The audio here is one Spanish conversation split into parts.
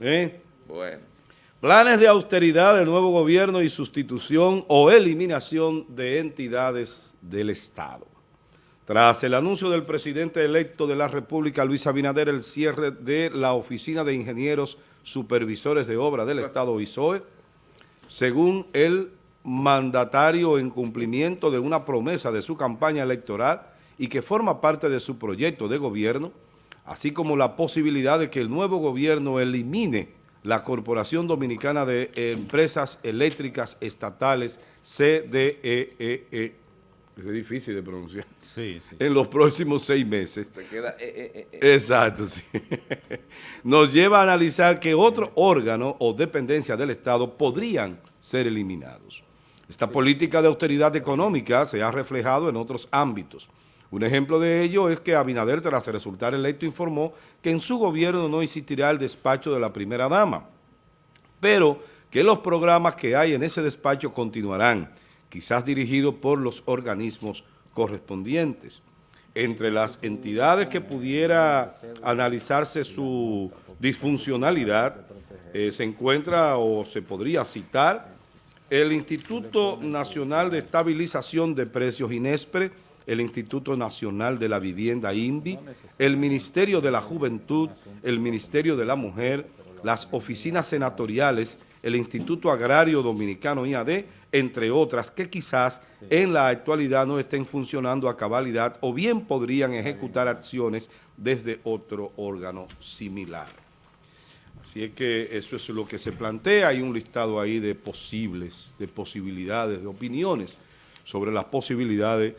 ¿Eh? Bueno. Planes de austeridad del nuevo gobierno y sustitución o eliminación de entidades del Estado. Tras el anuncio del presidente electo de la República, Luis Abinader, el cierre de la Oficina de Ingenieros Supervisores de Obra del Estado ISOE, según el mandatario en cumplimiento de una promesa de su campaña electoral y que forma parte de su proyecto de gobierno, así como la posibilidad de que el nuevo gobierno elimine la Corporación Dominicana de Empresas Eléctricas Estatales, CDEE, e e. es difícil de pronunciar, sí, sí. en los próximos seis meses. Te queda e, Exacto, sí. Nos lleva a analizar que otro órgano o dependencia del Estado podrían ser eliminados. Esta política de austeridad económica se ha reflejado en otros ámbitos, un ejemplo de ello es que Abinader, tras resultar electo, informó que en su gobierno no existirá el despacho de la primera dama, pero que los programas que hay en ese despacho continuarán, quizás dirigidos por los organismos correspondientes. Entre las entidades que pudiera analizarse su disfuncionalidad, eh, se encuentra o se podría citar el Instituto Nacional de Estabilización de Precios INESPRE, el Instituto Nacional de la Vivienda INVI, el Ministerio de la Juventud, el Ministerio de la Mujer, las oficinas senatoriales, el Instituto Agrario Dominicano IAD, entre otras que quizás en la actualidad no estén funcionando a cabalidad o bien podrían ejecutar acciones desde otro órgano similar. Así es que eso es lo que se plantea, hay un listado ahí de posibles, de posibilidades, de opiniones sobre las posibilidades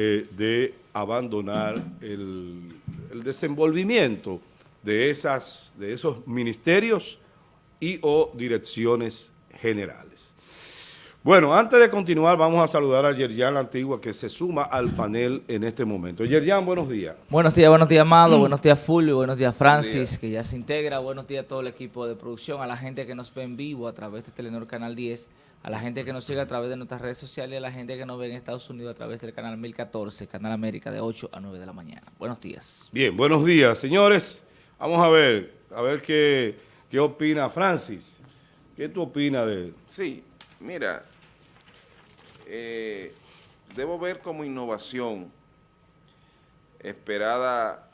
eh, de abandonar el, desenvolvimiento de, esas, de esos ministerios y o direcciones generales. Bueno, antes de continuar, vamos a saludar a Yerjan Antigua, que se suma al panel en este momento. Yerjan, buenos días. Buenos días, buenos días, Amado, buenos días, Fulvio, buenos días, Francis, que ya se integra, buenos días a todo el equipo de producción, a la gente que nos ve en vivo a través de Telenor Canal 10, a la gente que nos sigue a través de nuestras redes sociales y a la gente que nos ve en Estados Unidos a través del canal 1014, Canal América, de 8 a 9 de la mañana. Buenos días. Bien, buenos días, señores. Vamos a ver, a ver qué, qué opina Francis. ¿Qué tú opinas de...? Sí, mira, eh, debo ver como innovación esperada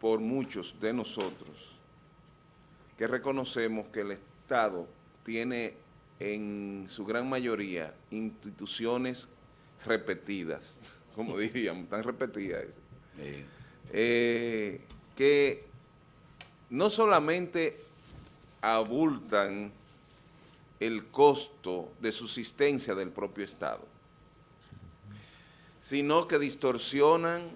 por muchos de nosotros que reconocemos que el Estado tiene en su gran mayoría instituciones repetidas, como diríamos, tan repetidas, eh, que no solamente abultan el costo de subsistencia del propio Estado, sino que distorsionan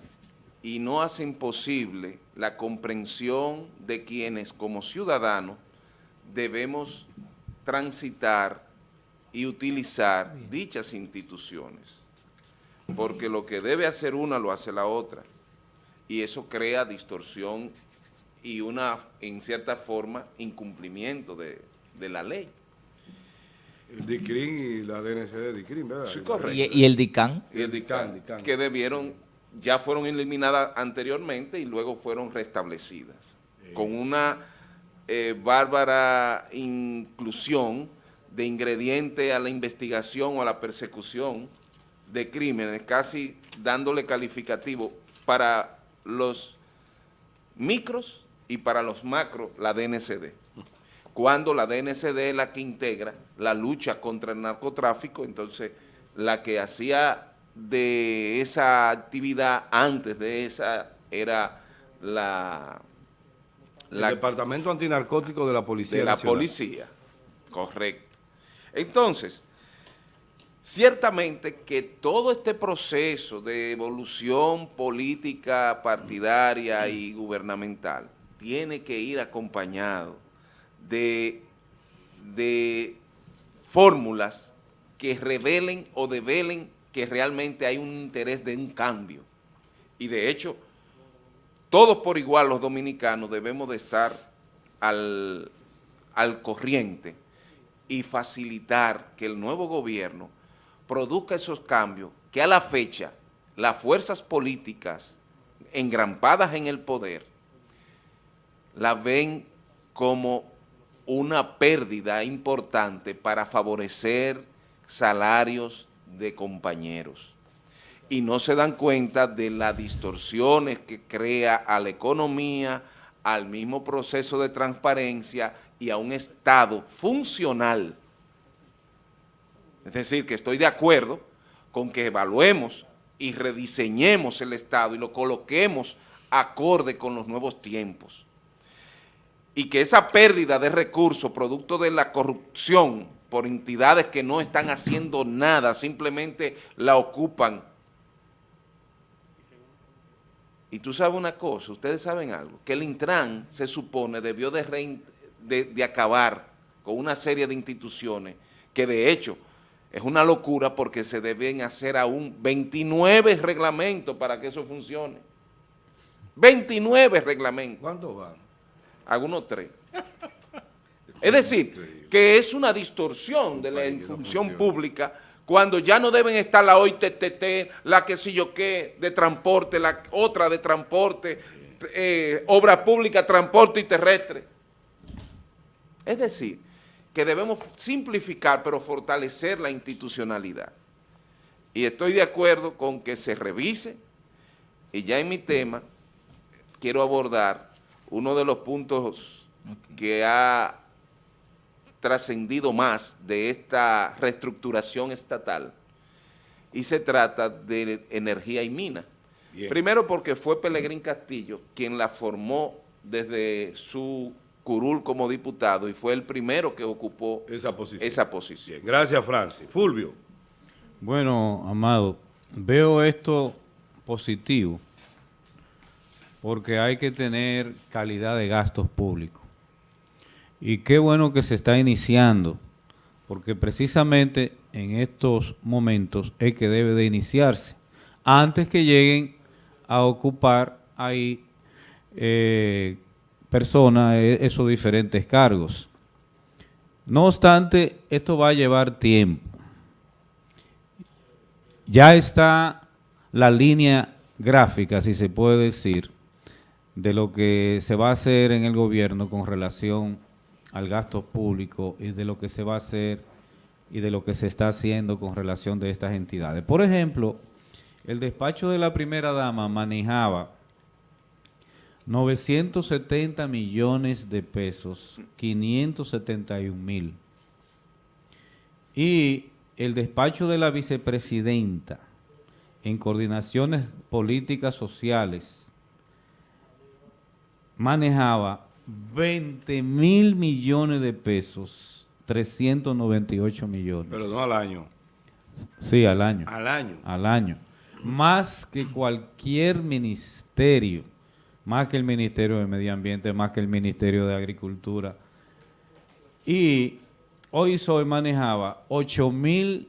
y no hacen posible la comprensión de quienes como ciudadanos debemos transitar y utilizar dichas instituciones, porque lo que debe hacer una lo hace la otra, y eso crea distorsión y una, en cierta forma, incumplimiento de, la ley. El DICRIN y la DNC de DICRIN, ¿verdad? Sí, correcto. ¿Y, el DICAN? Y el DICAN, que debieron, ya fueron eliminadas anteriormente y luego fueron restablecidas, con una eh, bárbara inclusión de ingrediente a la investigación o a la persecución de crímenes, casi dándole calificativo para los micros y para los macros la DNCD. Cuando la DNCD es la que integra la lucha contra el narcotráfico, entonces la que hacía de esa actividad antes de esa era la el Departamento Antinarcótico de la Policía De la Policía, correcto. Entonces, ciertamente que todo este proceso de evolución política partidaria y gubernamental tiene que ir acompañado de, de fórmulas que revelen o develen que realmente hay un interés de un cambio. Y de hecho, todos por igual los dominicanos debemos de estar al, corriente y facilitar que el nuevo gobierno produzca esos cambios que a la fecha las fuerzas políticas engrampadas en el poder la ven como una pérdida importante para favorecer salarios de compañeros. Y no se dan cuenta de las distorsiones que crea a la economía, al mismo proceso de transparencia y a un Estado funcional. Es decir, que estoy de acuerdo con que evaluemos y rediseñemos el Estado y lo coloquemos acorde con los nuevos tiempos y que esa pérdida de recursos producto de la corrupción por entidades que no están haciendo nada, simplemente la ocupan. Y tú sabes una cosa, ustedes saben algo, que el Intran se supone debió de, de, acabar con una serie de instituciones que de hecho es una locura porque se deben hacer aún 29 reglamentos para que eso funcione. 29 reglamentos. ¿Cuántos van? Algunos tres. es decir, que es una distorsión de la función pública cuando ya no deben estar la OITTT, la que si yo qué, de transporte, la otra de transporte, eh, obra pública, transporte y terrestre. Es decir, que debemos simplificar pero fortalecer la institucionalidad. Y estoy de acuerdo con que se revise, y ya en mi tema quiero abordar uno de los puntos que ha trascendido más de esta reestructuración estatal y se trata de energía y mina. Primero porque fue Pelegrín Castillo quien la formó desde su curul como diputado y fue el primero que ocupó esa posición. Esa posición. Gracias, Francis. Fulvio. Bueno, Amado, veo esto positivo porque hay que tener calidad de gastos públicos. Y qué bueno que se está iniciando, porque precisamente en estos momentos es que debe de iniciarse, antes que lleguen a ocupar ahí eh, personas e, esos diferentes cargos. No obstante, esto va a llevar tiempo. Ya está la línea gráfica, si se puede decir, de lo que se va a hacer en el gobierno con relación al gasto público y de lo que se va a hacer y de lo que se está haciendo con relación de estas entidades. Por ejemplo, el despacho de la primera dama manejaba 970 millones de pesos, 571 mil. Y el despacho de la vicepresidenta en coordinaciones políticas sociales manejaba 20 mil millones de pesos, 398 millones. Pero no al año. Sí, al año. Al año. Al año. Más que cualquier ministerio, más que el Ministerio de Medio Ambiente, más que el Ministerio de Agricultura. Y hoy soy manejaba 8 mil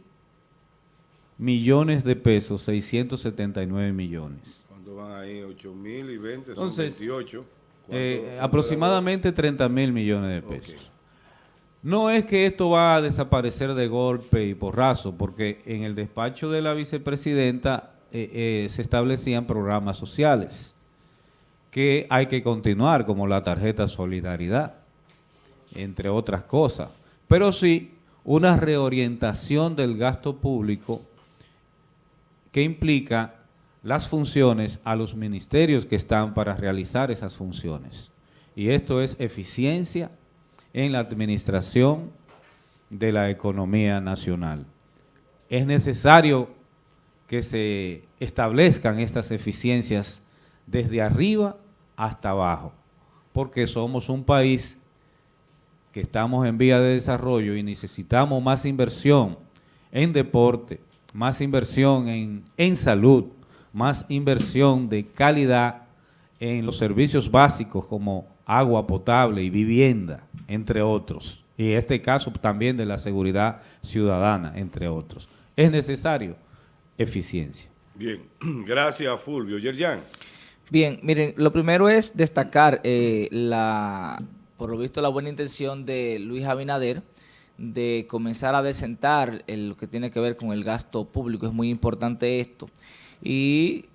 millones de pesos, 679 millones. ¿Cuánto van ahí? 8 mil y 20, son 28. Eh, aproximadamente 30 mil millones de pesos. No es que esto va a desaparecer de golpe y porrazo, porque en el despacho de la vicepresidenta eh, eh, se establecían programas sociales que hay que continuar, como la tarjeta Solidaridad, entre otras cosas. Pero sí, una reorientación del gasto público que implica las funciones a los ministerios que están para realizar esas funciones. Y esto es eficiencia en la administración de la economía nacional. Es necesario que se establezcan estas eficiencias desde arriba hasta abajo, porque somos un país que estamos en vía de desarrollo y necesitamos más inversión en deporte, más inversión en, en salud, más inversión de calidad en los servicios básicos como agua potable y vivienda, entre otros. Y en este caso también de la seguridad ciudadana, entre otros. Es necesario eficiencia. Bien, gracias Fulvio. Yerjan. Bien, miren, lo primero es destacar eh, la, por lo visto, la buena intención de Luis Abinader de comenzar a desentar lo que tiene que ver con el gasto público. Es muy importante esto y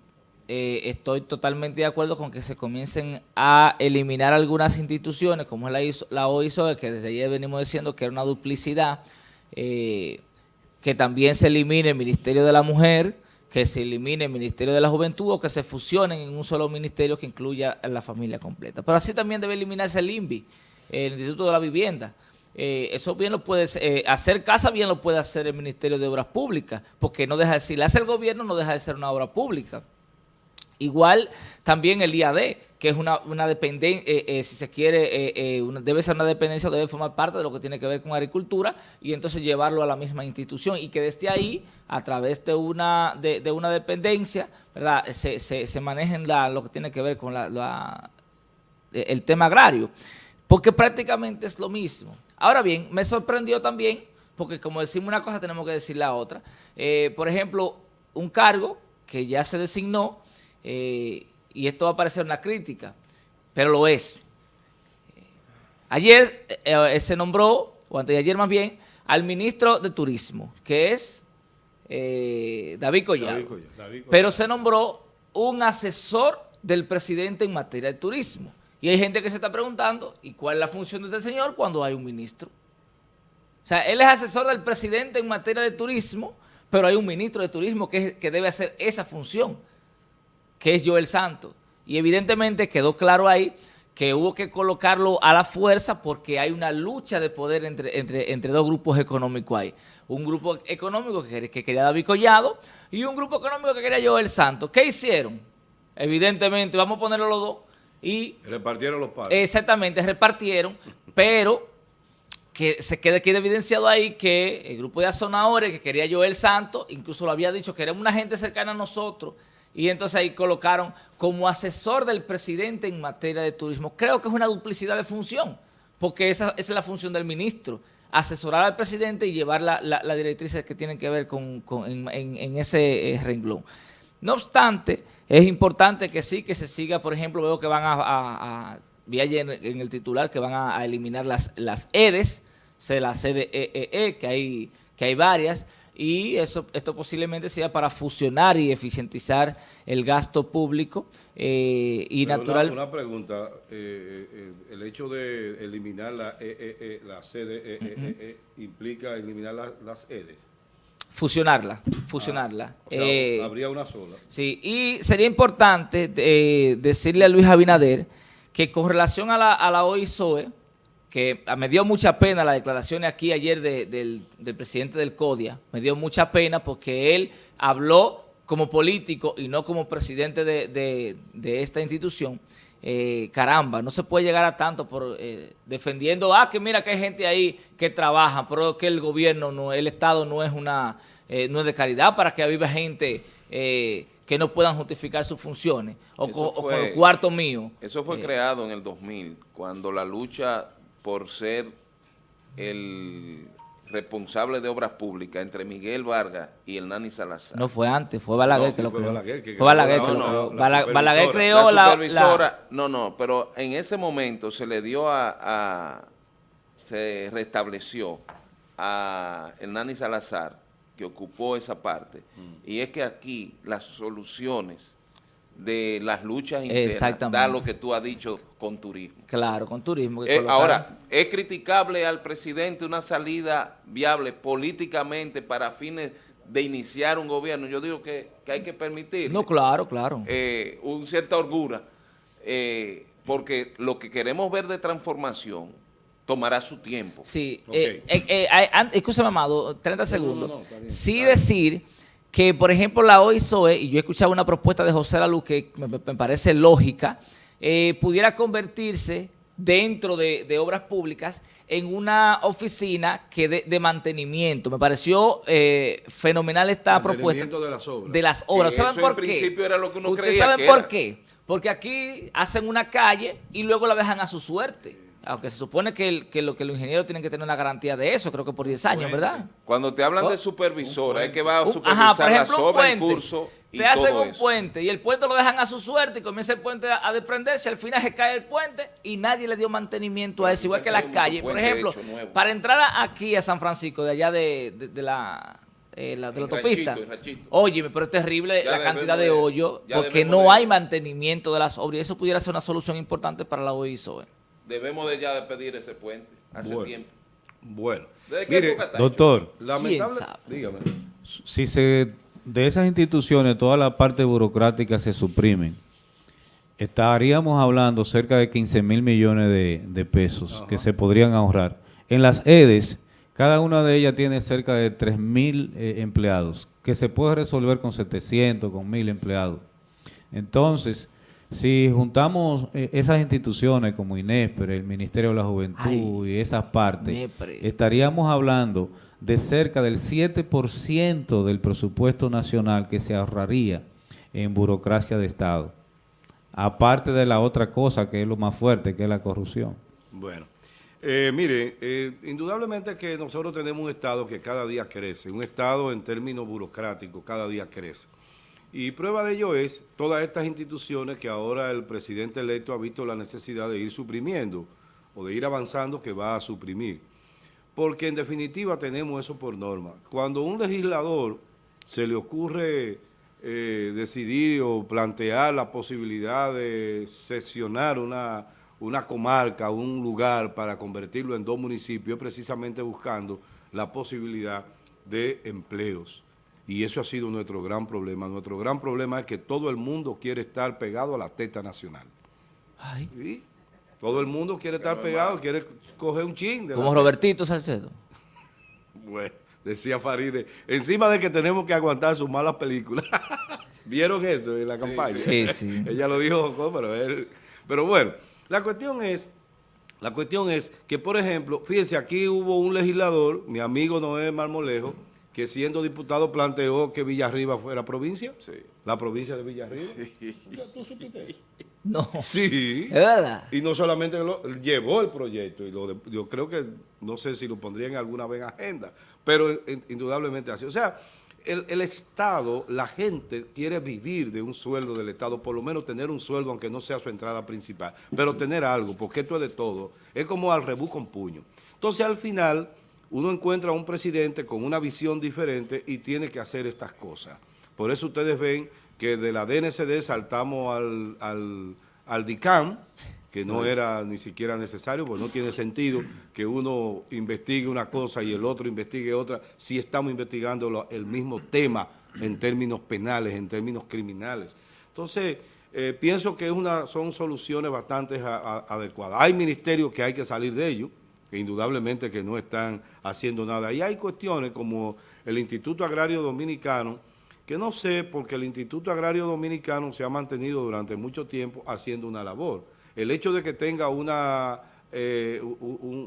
eh, estoy totalmente de acuerdo con que se comiencen a eliminar algunas instituciones, como es la, ISO, la OISO, que desde ayer venimos diciendo que era una duplicidad, eh, que también se elimine el Ministerio de la Mujer, que se elimine el Ministerio de la Juventud o que se fusionen en un solo ministerio que incluya a la familia completa. Pero así también debe eliminarse el INVI, el Instituto de la Vivienda. Eh, eso bien lo puede eh, hacer casa bien lo puede hacer el Ministerio de Obras Públicas, porque no deja de, si le hace el gobierno no deja de ser una obra pública. Igual también el IAD, que es una, una dependencia, eh, si se quiere, debe ser una dependencia, debe formar parte de lo que tiene que ver con agricultura y entonces llevarlo a la misma institución y que desde ahí, a través de una, de, una dependencia, ¿verdad? Se, se, manejen lo que tiene que ver con la, el tema agrario, porque prácticamente es lo mismo. Ahora bien, me sorprendió también, porque como decimos una cosa tenemos que decir la otra, por ejemplo, un cargo que ya se designó, eh, y esto va a parecer una crítica, pero lo es. Ayer eh, se nombró, o antes de ayer más bien, al ministro de Turismo, que es eh, David, Collado. Pero se nombró un asesor del presidente en materia de turismo. Y hay gente que se está preguntando, ¿y cuál es la función de este señor cuando hay un ministro? O sea, él es asesor del presidente en materia de turismo, pero hay un ministro de turismo que, que debe hacer esa función que es Joel Santos. Y evidentemente quedó claro ahí que hubo que colocarlo a la fuerza porque hay una lucha de poder entre, entre, entre dos grupos económicos ahí. Un grupo económico que, quería David Collado y un grupo económico que quería Joel Santos. ¿Qué hicieron? Evidentemente, vamos a ponerlo los dos y... Repartieron los pares. Exactamente, repartieron, pero que se quede, quede evidenciado ahí que el grupo de azonadores que quería Joel Santos, incluso lo había dicho, que era una gente cercana a nosotros, y entonces ahí colocaron como asesor del presidente en materia de turismo. Creo que es una duplicidad de función, porque esa, es la función del ministro, asesorar al presidente y llevar las la, directrices que tienen que ver con, en, ese eh, renglón. No obstante, es importante que sí, que se siga, por ejemplo, veo que van a, vi ayer en, el titular que van a, eliminar las, las EDES, se la CDEE, e e, que hay, que hay varias, y eso esto posiblemente sea para fusionar y eficientizar el gasto público eh, y natural. Una, pregunta, eh, eh, el hecho de eliminar la, e, la CDE implica eliminar las EDES. Fusionarla, fusionarla. Ah, habría una sola. Sí, y sería importante decirle a Luis Abinader que con relación a la, a la OISOE, que me dio mucha pena la declaración aquí ayer del, presidente del CODIA, me dio mucha pena porque él habló como político y no como presidente de, esta institución, eh, caramba, no se puede llegar a tanto por eh, defendiendo, ah, que mira que hay gente ahí que trabaja, pero que el gobierno, no, el Estado no es una eh, no es de caridad para que viva gente que no puedan justificar sus funciones o, con, el cuarto mío. Eso fue creado en el 2000, cuando la lucha por ser el responsable de obras públicas entre Miguel Vargas y el Nani Salazar. No fue antes, fue Balaguer que lo creó. Balaguer, fue Balaguer que lo creó. Balaguer creó la, supervisora, No, no, pero en ese momento se le dio a, se restableció a el Nani Salazar que ocupó esa parte. Mm. Y es que aquí las soluciones de las luchas internas, da lo que tú has dicho con turismo. Claro, con turismo. Eh, ahora, ¿es criticable al presidente una salida viable políticamente para fines de iniciar un gobierno? Yo digo que, hay que permitir. No, claro, claro. Eh, un cierta orgura, eh, porque lo que queremos ver de transformación tomará su tiempo. Sí, okay. eh, Amado, 30 segundos. sí decir que, por ejemplo, la OISOE, y yo he escuchado una propuesta de José Luz que me, parece lógica, eh, pudiera convertirse dentro de, obras públicas en una oficina que de, mantenimiento. Me pareció eh, fenomenal esta propuesta. de las obras. De las obras. ¿Saben por qué? principio era lo que uno ¿Ustedes saben por qué? Porque aquí hacen una calle y luego la dejan a su suerte aunque se supone que, que, lo, que los ingenieros tienen que tener una garantía de eso, creo que por 10 años, ¿verdad? Cuando te hablan de supervisora, es que va a supervisar la obra en curso y Te hacen un puente y el puente lo dejan a su suerte y comienza el puente a, desprenderse, al final se cae el puente y nadie le dio mantenimiento a eso, igual que las calles. Por ejemplo, para entrar aquí a San Francisco, de allá de, la eh, la de la autopista. Óyeme, pero es terrible Ya la cantidad de de- hoyos porque no de- hay mantenimiento de las obras y eso pudiera ser una solución importante para la OISOE. Debemos de ya de pedir ese puente hace Bueno. tiempo. Bueno. Doctor, lamentable, dígame. si se de esas instituciones toda la parte burocrática se suprimen, estaríamos hablando cerca de 15 mil millones de, de pesos que se podrían ahorrar. En las EDES, cada una de ellas tiene cerca de 3 mil eh, empleados, que se puede resolver con 700, con 1000 empleados. Entonces, si juntamos eh, esas instituciones como INESPRE, el Ministerio de la Juventud Ay, y esas partes, estaríamos hablando de cerca del 7% del presupuesto nacional que se ahorraría en burocracia de Estado. Aparte de la otra cosa que es lo más fuerte, que es la corrupción. Bueno, eh, mire, eh, indudablemente que nosotros tenemos un Estado que cada día crece, un Estado en términos burocráticos cada día crece. Y prueba de ello es todas estas instituciones que ahora el presidente electo ha visto la necesidad de ir suprimiendo o de ir avanzando que va a suprimir. Porque en definitiva tenemos eso por norma. Cuando a un legislador se le ocurre eh, decidir o plantear la posibilidad de sesionar una, una comarca, un lugar para convertirlo en dos municipios, precisamente buscando la posibilidad de empleos. Y eso ha sido nuestro gran problema. Nuestro gran problema es que todo el mundo quiere estar pegado a la teta nacional. Ay, ¿sí? Todo el mundo quiere estar pegado, quiere coger un chin. De la como Robertito Salcedo. bueno, decía Faride, encima de que tenemos que aguantar sus malas películas. ¿Vieron eso en la campaña? Sí, sí. Ella lo dijo, pero él... Pero bueno, la cuestión es, la cuestión es que, por ejemplo, fíjense, aquí hubo un legislador, mi amigo Noé Marmolejo, que siendo diputado planteó que Villarriba fuera provincia. Sí. La provincia de Villarriba. ¿Tú supiste eso? No. Sí. ¿Es verdad? Y no solamente lo, llevó el proyecto, y lo de- yo creo que, no sé si lo pondrían alguna vez en agenda, pero in- indudablemente así. O sea, el, el Estado, la gente quiere vivir de un sueldo del Estado, por lo menos tener un sueldo, aunque no sea su entrada principal, pero tener algo, porque esto es de todo. Es como al rebú con puño. Entonces, al final, uno encuentra a un presidente con una visión diferente y tiene que hacer estas cosas. Por eso ustedes ven que de la DNCD saltamos al, al, al DICAM, que no era ni siquiera necesario, porque no tiene sentido que uno investigue una cosa y el otro investigue otra, si estamos investigando lo- el mismo tema en términos penales, en términos criminales. Entonces, eh, pienso que es una, son soluciones bastante a- a- adecuadas. Hay ministerios que hay que salir de ellos, que indudablemente que no están haciendo nada. Y hay cuestiones como el Instituto Agrario Dominicano, que no sé, porque el Instituto Agrario Dominicano se ha mantenido durante mucho tiempo haciendo una labor. El hecho de que tenga una, eh,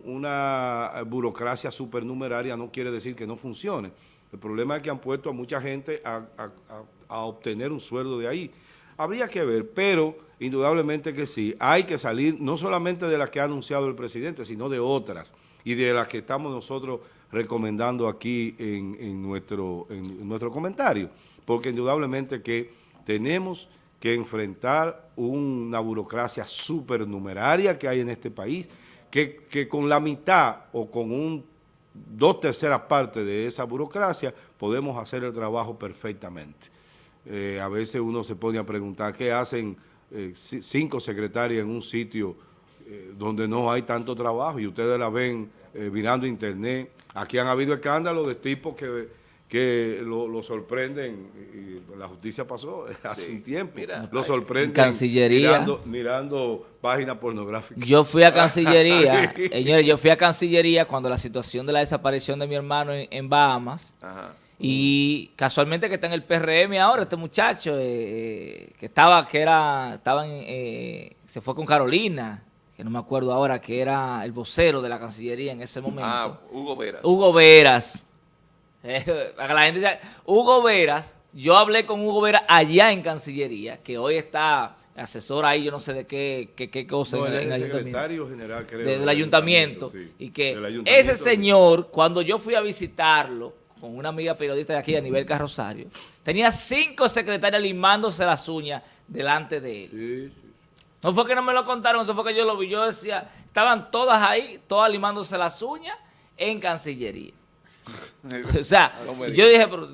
una burocracia supernumeraria no quiere decir que no funcione. El problema es que han puesto a mucha gente a- a- a obtener un sueldo de ahí. Habría que ver, pero indudablemente que sí. Hay que salir no solamente de las que ha anunciado el presidente, sino de otras y de las que estamos nosotros recomendando aquí en, nuestro, en nuestro comentario. Porque indudablemente que tenemos que enfrentar una burocracia supernumeraria que hay en este país, que, que con la mitad o con un dos terceras partes de esa burocracia podemos hacer el trabajo perfectamente. Eh, a veces uno se pone a preguntar qué hacen eh, ci- cinco secretarias en un sitio eh, donde no hay tanto trabajo y ustedes la ven eh, mirando internet. Aquí han habido escándalos de tipos que, que lo, lo sorprenden, y la justicia pasó hace Sí. un tiempo, Mira, lo sorprenden En Cancillería. mirando, mirando páginas pornográficas. Yo fui a Cancillería, señores, yo fui a Cancillería cuando la situación de la desaparición de mi hermano en, en Bahamas Ajá. Y casualmente que está en el PRM ahora este muchacho eh, que estaba que era estaba en, eh, se fue con Carolina, que no me acuerdo ahora que era el vocero de la Cancillería en ese momento. Ah, Hugo Veras. Hugo Veras. Eh, para que la gente diga, Hugo Veras, yo hablé con Hugo Veras allá en Cancillería, que hoy está asesor ahí, yo no sé de qué, qué, qué cosa No, en, el secretario general, creo. de- del ayuntamiento. sí, y que ayuntamiento. ese señor, cuando yo fui a visitarlo con una amiga periodista de aquí a nivel Carrosario, tenía cinco secretarias limándose las uñas delante de él. Sí, sí. No fue que no me lo contaron, eso fue que yo lo vi. Yo decía, estaban todas ahí, todas limándose las uñas en Cancillería. o sea, No yo dije, pero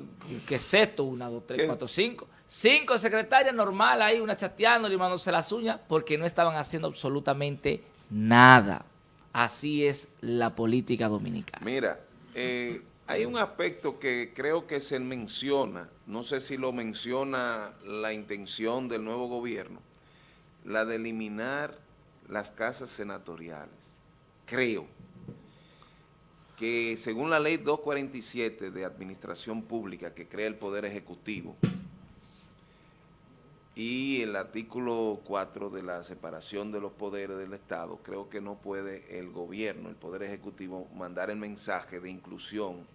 ¿qué es esto? Una, dos, tres, ¿Qué? cuatro, cinco. Cinco secretarias normal ahí, una chateando, limándose las uñas, porque no estaban haciendo absolutamente nada. Así es la política dominicana. Mira, eh, hay un aspecto que creo que se menciona, no sé si lo menciona la intención del nuevo gobierno, la de eliminar las casas senatoriales. Creo que según la ley 247 de Administración Pública que crea el Poder Ejecutivo y el artículo 4 de la separación de los poderes del Estado, creo que no puede el gobierno, el Poder Ejecutivo, mandar el mensaje de inclusión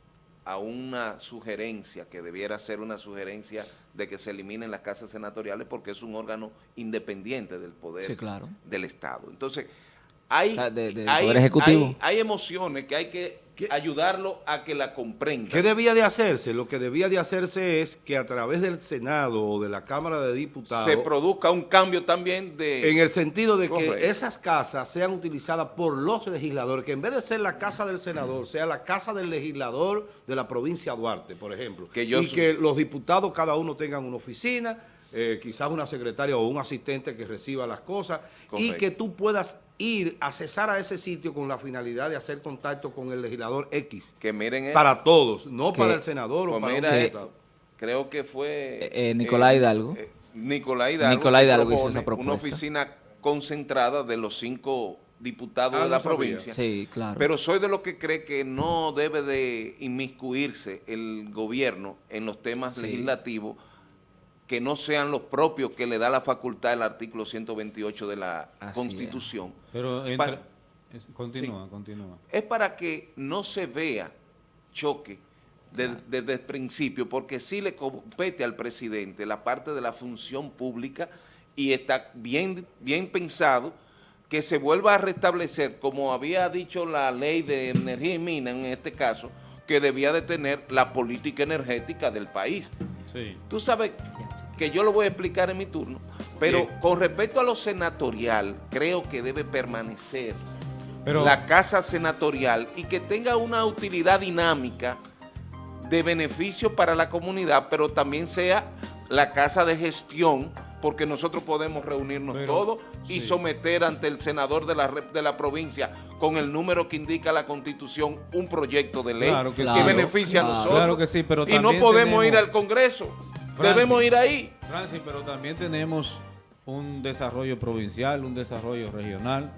a una sugerencia que debiera ser una sugerencia de que se eliminen las casas senatoriales porque es un órgano independiente del poder Sí, claro. del Estado. Entonces, hay, O sea, de- del hay- Poder Ejecutivo. hay- hay emociones que hay que ¿Qué? ayudarlo a que la comprendan. ¿Qué debía de hacerse? Lo que debía de hacerse es que a través del Senado o de la Cámara de Diputados, se produzca un cambio también de... en el sentido de que esas casas sean utilizadas por los legisladores, que en vez de ser la casa del senador, sea la casa del legislador de la provincia de Duarte, por ejemplo. Que yo y soy- que los diputados cada uno tengan una oficina, eh, quizás una secretaria o un asistente que reciba las cosas, y que tú puedas ir a cesar a ese sitio con la finalidad de hacer contacto con el legislador X. que miren esto. Para todos, no Que- para el senador o Pues para mira un esto, creo que fue... Eh, eh, Nicolás Hidalgo. Nicolás Hidalgo. Nicolás Hidalgo hizo propone esa propuesta. Una oficina concentrada de los cinco diputados Ah, de la sabía. provincia. Sí, claro. Pero soy de los que cree que no debe de inmiscuirse el gobierno en los temas Sí. legislativos que no sean los propios que le da la facultad el artículo 128 de la Así es. Constitución. Pero entra- Para- es- continúa, continúa. es para que no se vea choque de- desde el principio, porque sí le compete al presidente la parte de la función pública y está bien, bien pensado que se vuelva a restablecer, como había dicho la ley de energía y mina en este caso, que debía de tener la política energética del país. Sí. Tú sabes que yo lo voy a explicar en mi turno, pero Bien. con respecto a lo senatorial, creo que debe permanecer Pero, la casa senatorial y que tenga una utilidad dinámica de beneficio para la comunidad, pero también sea la casa de gestión, porque nosotros podemos reunirnos Pero, todos y sí. someter ante el senador de la, de la provincia con el número que indica la constitución un proyecto de ley Claro que que, sí. beneficia Claro. a nosotros. Claro que sí, pero y no podemos ir al Congreso, Francis. debemos ir ahí. Francis, pero también tenemos un desarrollo provincial, un desarrollo regional.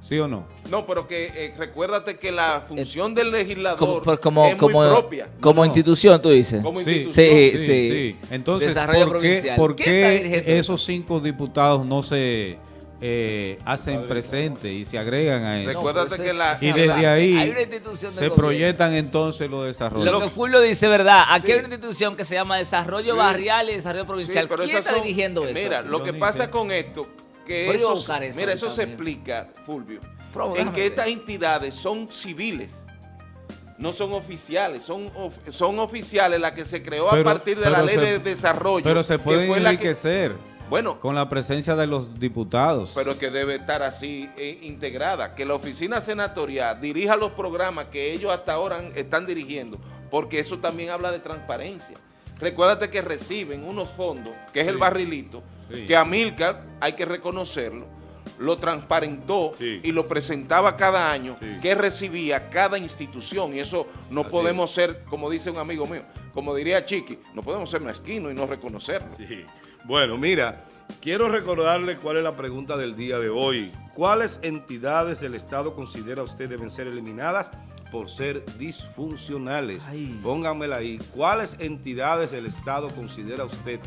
¿Sí o no? No, pero que eh, recuérdate que la función del legislador como, por- como, es muy como, propia. como No. institución, tú dices. Como Sí, institución. Sí, sí. Entonces, Desarrollo ¿por qué, provincial. por ¿Quién está qué dirigiendo esos cinco diputados no se eh, hacen presentes y se agregan a eso? Recuérdate que la- y desde verdad. ahí Hay una institución del se gobierno. proyectan entonces los desarrollos. Lo que Fulvio dice, ¿verdad? Aquí Sí. hay una institución que se llama Desarrollo Sí. Barrial y Desarrollo Sí, Provincial. pero ¿Quién está son- dirigiendo eso? Mira, lo que pasa sé. con esto, que eso, eso mira, eso se explica, Fulvio, en que estas entidades son civiles, no son oficiales, son, of- son oficiales las que se creó a partir de la ley se- de desarrollo. Pero se que pueden fue la que- enriquecer bueno, con la presencia de los diputados. pero que debe estar así eh, integrada, que la oficina senatorial dirija los programas que ellos hasta ahora están dirigiendo, porque eso también habla de transparencia. Recuérdate que reciben unos fondos, que es el barrilito, Sí. que Amílcar, hay que reconocerlo, lo transparentó Sí. y lo presentaba cada año, que recibía cada institución, y eso no Así podemos ser, como dice un amigo mío, como diría Chiqui, no podemos ser mezquinos y no reconocerlo. Bueno, mira, quiero recordarle cuál es la pregunta del día de hoy. ¿Cuáles entidades del Estado considera usted deben ser eliminadas por ser disfuncionales? Ay. Pónganmela ahí. ¿Cuáles entidades del Estado considera usted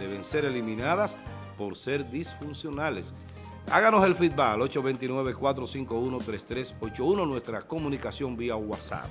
deben ser eliminadas por ser disfuncionales? Háganos el feedback al 829-451-3381, nuestra comunicación vía WhatsApp.